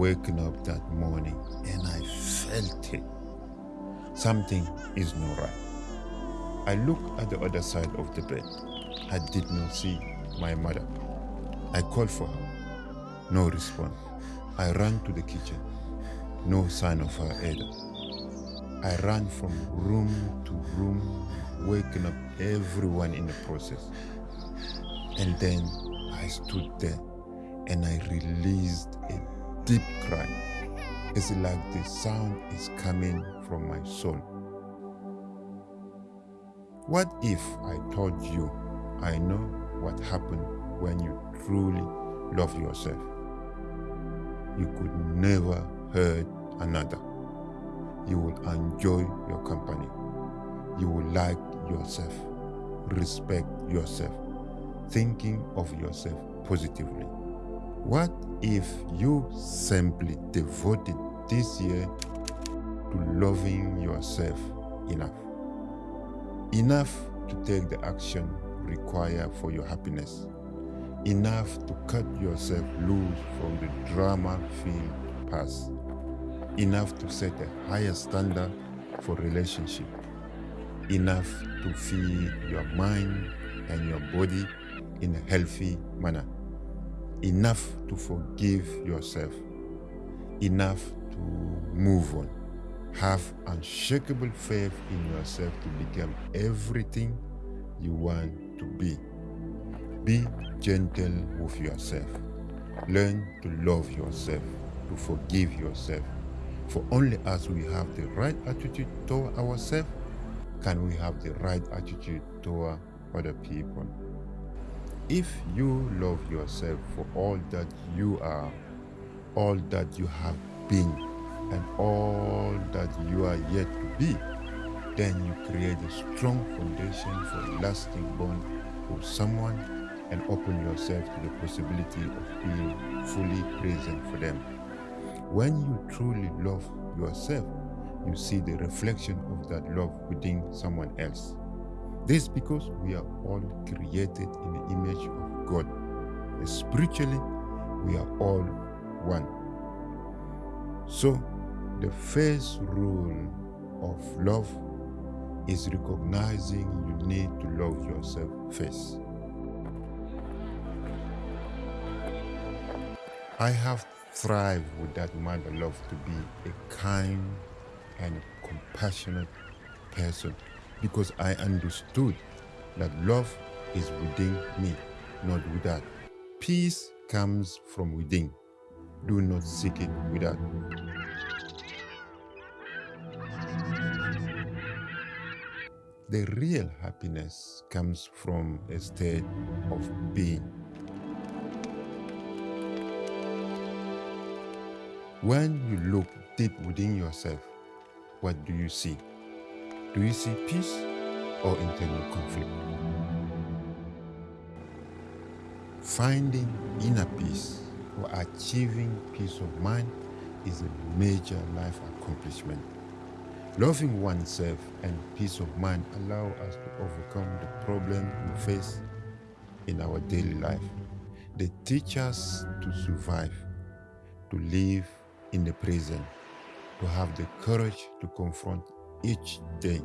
waking up that morning and I felt it. Something is not right. I looked at the other side of the bed. I did not see my mother. I called for her. No response. I ran to the kitchen. No sign of her either. I ran from room to room, waking up everyone in the process. And then I stood there and I released a deep cry. It's like the sound is coming from my soul. What if I told you I know what happened when you truly love yourself? You could never hurt another. You will enjoy your company. You will like yourself, respect yourself, thinking of yourself positively. What if you simply devoted this year to loving yourself enough? Enough to take the action required for your happiness. Enough to cut yourself loose from the drama-filled past. Enough to set a higher standard for relationship. Enough to feed your mind and your body in a healthy manner. Enough to forgive yourself. Enough to move on. Have unshakable faith in yourself to become everything you want to be. Be gentle with yourself. Learn to love yourself, to forgive yourself. For only as we have the right attitude toward ourselves, can we have the right attitude toward other people. If you love yourself for all that you are, all that you have been, and all that you are yet to be, then you create a strong foundation for lasting bond with someone and open yourself to the possibility of being fully present for them. When you truly love yourself, you see the reflection of that love within someone else. This because we are all created in the image of God. Spiritually, we are all one. So, the first rule of love is recognizing you need to love yourself first. I have thrived with that mother love to be a kind and compassionate person because I understood that love is within me, not without. Peace comes from within. Do not seek it without. The real happiness comes from a state of being. When you look deep within yourself, what do you see? Do you see peace or internal conflict? Finding inner peace or achieving peace of mind is a major life accomplishment. Loving oneself and peace of mind allow us to overcome the problem we face in our daily life. They teach us to survive, to live in the present, to have the courage to confront each day.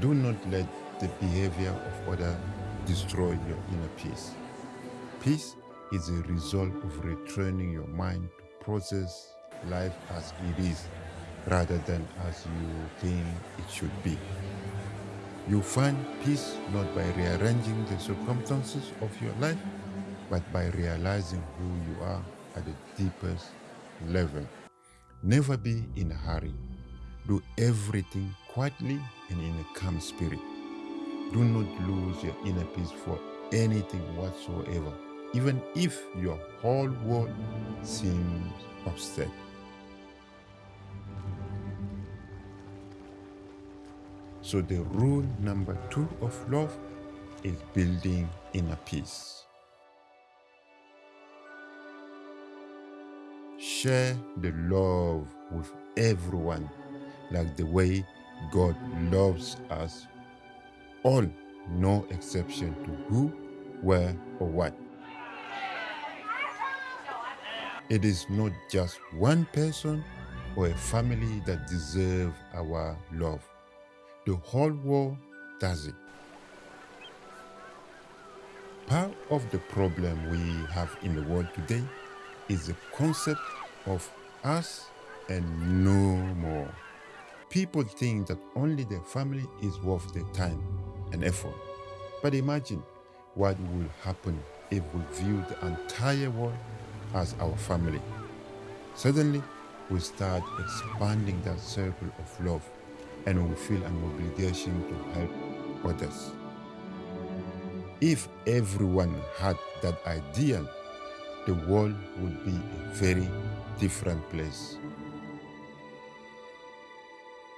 Do not let the behavior of others destroy your inner peace. Peace is a result of returning your mind to process life as it is rather than as you think it should be. You find peace not by rearranging the circumstances of your life, but by realizing who you are at the deepest level. Never be in a hurry. Do everything quietly and in a calm spirit. Do not lose your inner peace for anything whatsoever, even if your whole world seems upset. So the rule number two of love is building inner peace. Share the love with everyone like the way God loves us All, no exception to who, where, or what. It is not just one person or a family that deserve our love. The whole world does it. Part of the problem we have in the world today is the concept of us and no more. People think that only their family is worth their time and effort. But imagine what will happen if we view the entire world as our family. Suddenly, we start expanding that circle of love and we feel an obligation to help others. If everyone had that ideal, the world would be a very different place.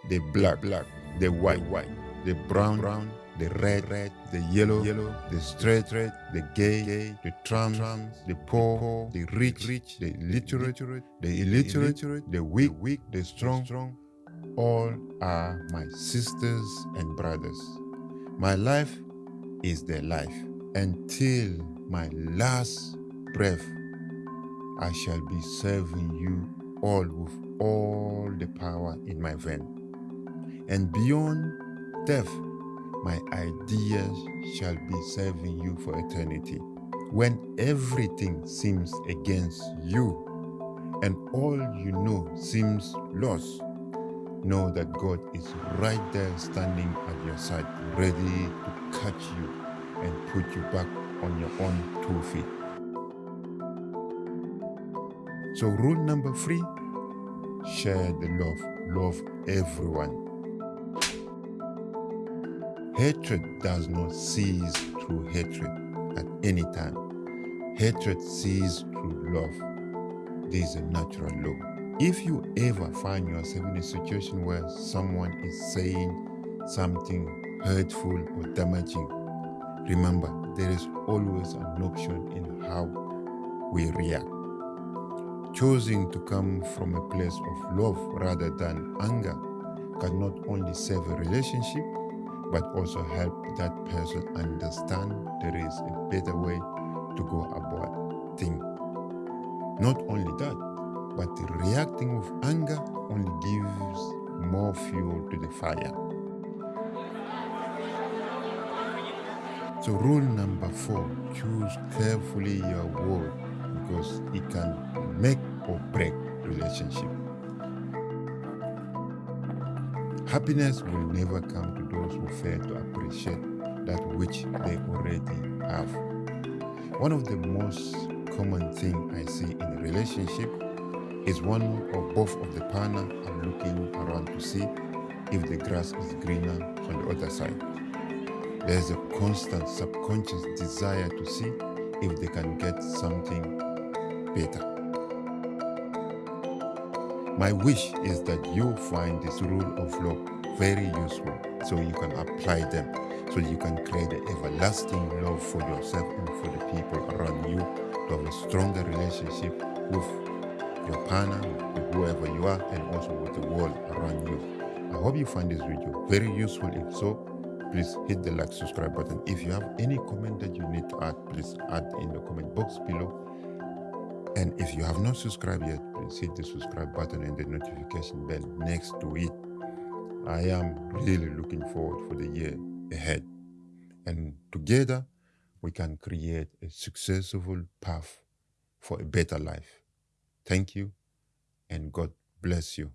The black, black, the white, white, the brown, brown, the red, red, the yellow, yellow, the straight, red, the gay, gay, the trans, trans, the poor, poor, the rich, rich, the illiterate, the illiterate, the weak, weak, the strong, strong, all are my sisters and brothers. My life is their life. Until my last breath, I shall be serving you all with all the power in my vein. And beyond death, my ideas shall be serving you for eternity. When everything seems against you and all you know seems lost, know that God is right there standing at your side, ready to catch you and put you back on your own two feet. So rule number three, share the love. Love everyone. Hatred does not cease through hatred at any time. Hatred ceases through love. This is a natural law. If you ever find yourself in a situation where someone is saying something hurtful or damaging, remember there is always an option in how we react. Choosing to come from a place of love rather than anger can not only save a relationship, but also help that person understand there is a better way to go about things. Not only that, but reacting with anger only gives more fuel to the fire. So rule number four, choose carefully your word because it can make or break relationship. Happiness will never come to those who fail to appreciate that which they already have. One of the most common things I see in a relationship is one or both of the partner are looking around to see if the grass is greener on the other side. There's a constant subconscious desire to see if they can get something better. My wish is that you find this rule of law very useful so you can apply them so you can create an everlasting love for yourself and for the people around you to have a stronger relationship with your partner, with whoever you are, and also with the world around you. I hope you find this video very useful. If so, please hit the like, subscribe button. If you have any comment that you need to add, please add in the comment box below. And if you have not subscribed yet, please hit the subscribe button and the notification bell next to it. I am really looking forward for the year ahead. And together, we can create a successful path for a better life. Thank you, and God bless you.